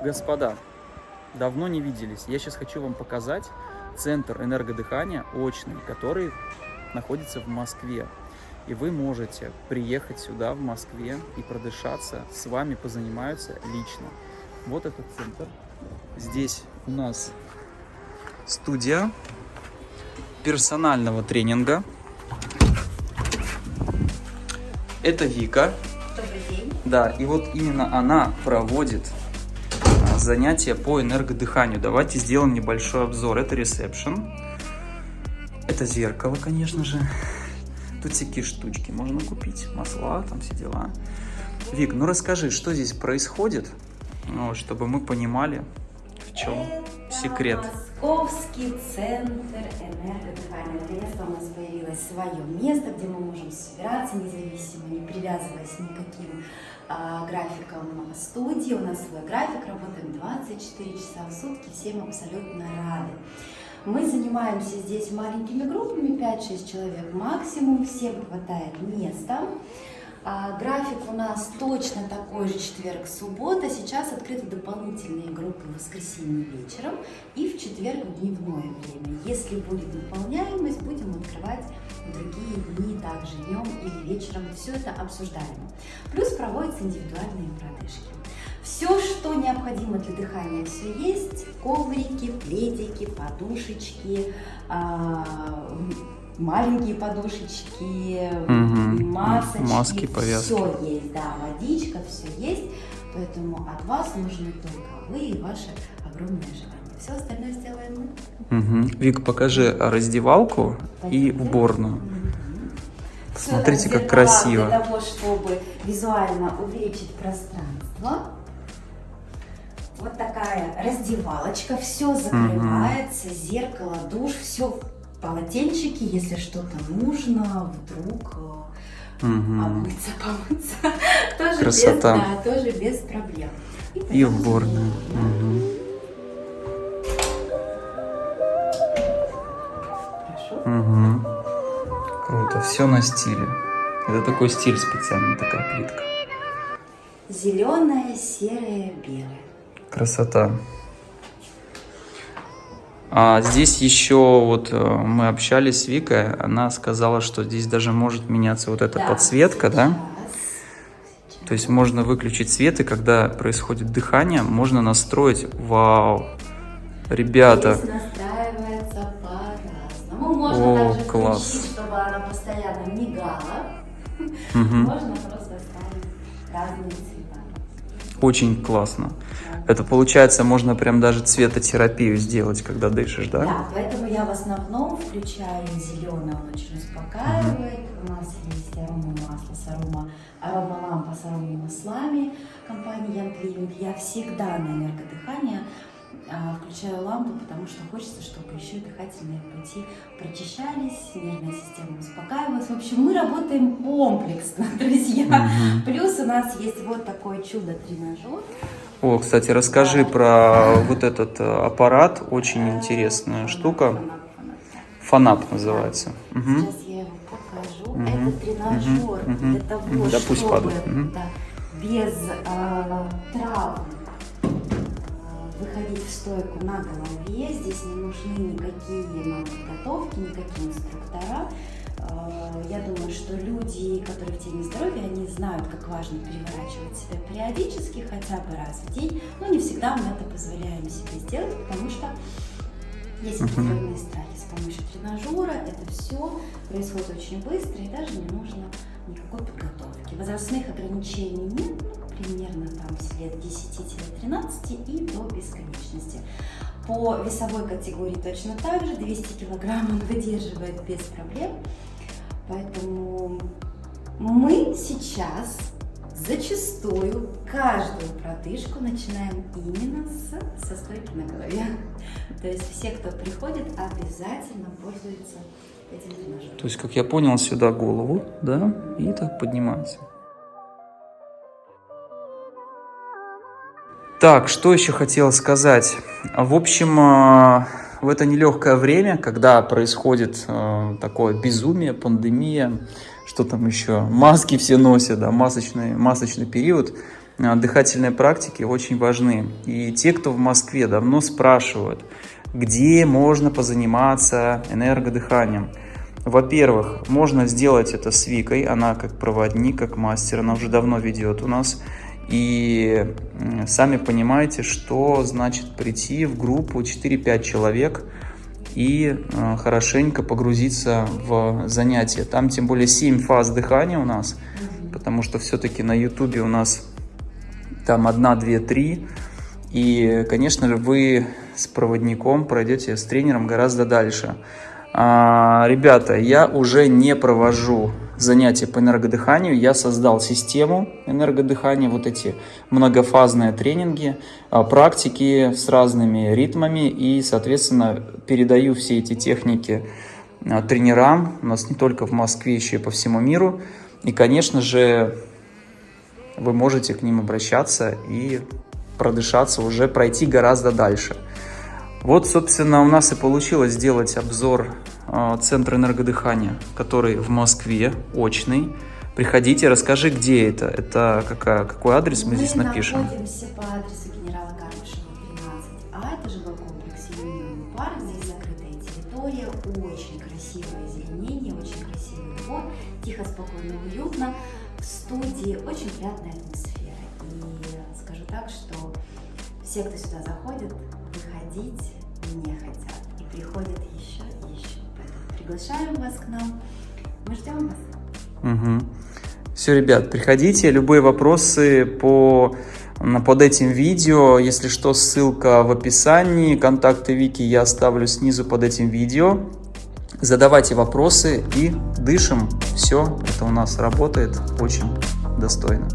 Господа, давно не виделись. Я сейчас хочу вам показать центр энергодыхания очный, который находится в Москве. И вы можете приехать сюда, в Москве, и продышаться. С вами позанимаются лично. Вот этот центр. Здесь у нас студия персонального тренинга. Это Вика. Добрый день. Да, и вот именно она проводит занятия по энергодыханию. Давайте сделаем небольшой обзор. Это ресепшн. Это зеркало, конечно же. Тут всякие штучки можно купить. Масла, там все дела. Вик, ну расскажи, что здесь происходит, ну, чтобы мы понимали, в чем секрет. Московский центр энергодыхания. Наконец-то у нас появилось свое место, где мы можем собираться независимо, не привязываясь никаким а, графиком студии. У нас свой график, работаем 24 часа в сутки, всем абсолютно рады. Мы занимаемся здесь маленькими группами, 5-6 человек максимум, всем хватает места. А, график у нас точно такой же четверг-суббота. Сейчас открыты дополнительные группы в воскресенье вечером и в четверг в дневное время. Если будет наполняемость, будем открывать другие дни, также днем или вечером. Все это обсуждаемо. Плюс проводятся индивидуальные продышки. Все, что необходимо для дыхания, все есть. Коврики, пледики, подушечки, а, маленькие подушечки, Мгм. масочки. Маски, повязки. Все есть, да, водичка, все есть. Поэтому от вас нужны только вы и ваши огромные желания. Все остальное сделаем мы. Мгм. Вик, покажи раздевалку и уборную. Мгм. Посмотрите, Всё, как красиво. Для того, чтобы визуально увеличить пространство. Вот такая раздевалочка, все закрывается, зеркало, душ, все полотенчики, если что-то нужно, вдруг Мгм. обмыться, помыться, тоже Красота. без, да, тоже без проблем. И уборную. Мгм. Хорошо. Мгм. Круто, все на стиле. Это такой стиль специальный, такая плитка. Зеленое, серое, белое. Красота. А здесь еще вот э, мы общались с Викой, она сказала, что здесь даже может меняться вот эта Да, подсветка, да? сейчас, сейчас. То есть можно выключить свет, и когда происходит дыхание, можно настроить. Вау! Ребята, Здесь настраивается по-разному. Можно О, также класс. включить, чтобы она постоянно мигала. мгм. Можно просто ставить разные цвета. Очень классно. Это получается, можно прям даже цветотерапию сделать, когда дышишь, да? Да, поэтому я в основном включаю зеленый, он очень успокаивает. У нас есть арома масло с арома, арома лампа с арома маслами компании Young Climate. Я всегда на энергодыхание включаю лампу, потому что хочется, чтобы еще дыхательные пути прочищались, нервная система успокаивалась. В общем, мы работаем комплексно, друзья. Мгм. Плюс у нас есть вот такое чудо-тренажер. О, кстати, расскажи про вот этот э, аппарат, очень интересная Фанат, штука. да. Фанап называется. Мгм. Сейчас я его покажу. Мгм, Это тренажер мгм. для того, да пусть чтобы падает, мгм. да, без а, травм а, выходить в стойку на голове. Здесь не нужны никакие нам подготовки, никакие инструктора. А, Я думаю, что люди, которые в теме здоровья, они знают, как важно переворачивать себя периодически, хотя бы раз в день. Но не всегда мы это позволяем себе сделать, потому что есть определенные страхи с помощью тренажера. Это все происходит очень быстро и даже не нужно никакой подготовки. Возрастных ограничений нет, ну, там с лет 10-13 и до бесконечности. По весовой категории точно так же, 200 килограмм он выдерживает без проблем. Поэтому мы сейчас зачастую каждую продышку начинаем именно с, со стойки на голове. То есть все, кто приходит, обязательно пользуются этим тренажером. То есть, как я понял, сюда голову, да, и так поднимается. Так, что еще хотел сказать? В общем, э, в это нелегкое время, когда происходит э, такое безумие, пандемия, что там еще, маски все носят, да, масочный, масочный период, дыхательные практики очень важны. И те, кто в Москве давно спрашивают, где можно позаниматься энергодыханием. Во-первых, можно сделать это с Викой, она как проводник, как мастер, она уже давно ведет у нас. И сами понимаете, что значит прийти в группу 4-5 человек и э, хорошенько погрузиться в занятие. Там тем более 7 фаз дыхания у нас, потому что все-таки на ютубе у нас там 1, 2, 3. И, конечно же, вы с проводником пройдете с тренером гораздо дальше. А, ребята, я уже не провожу занятия по энергодыханию. Я создал систему энергодыхания, вот эти многофазные тренинги, а, практики с разными ритмами и, соответственно, передаю все эти техники а, тренерам. У нас не только в Москве, еще и по всему миру. И, конечно же, вы можете к ним обращаться и продышаться, уже пройти гораздо дальше. Вот, собственно, у нас и получилось сделать обзор э, Центра энергодыхания, который в Москве, очный. Приходите, расскажи, где это, это какая, какой адрес мы, мы здесь напишем. Мы находимся по адресу генерала Карпышева, 13А, это жилой комплекс Юнион парк, здесь закрытая территория, очень красивое зеленение, очень красивый двор, тихо, спокойно, уютно, в студии очень приятная атмосфера. И скажу так, что все, кто сюда заходит, выходить не хотят и приходят еще и еще. Поэтому приглашаем вас к нам. Мы ждем вас. Угу. Все, ребят, приходите. Любые вопросы по под этим видео. Если что, ссылка в описании. Контакты Вики я оставлю снизу под этим видео. Задавайте вопросы и дышим. Все, это у нас работает очень достойно.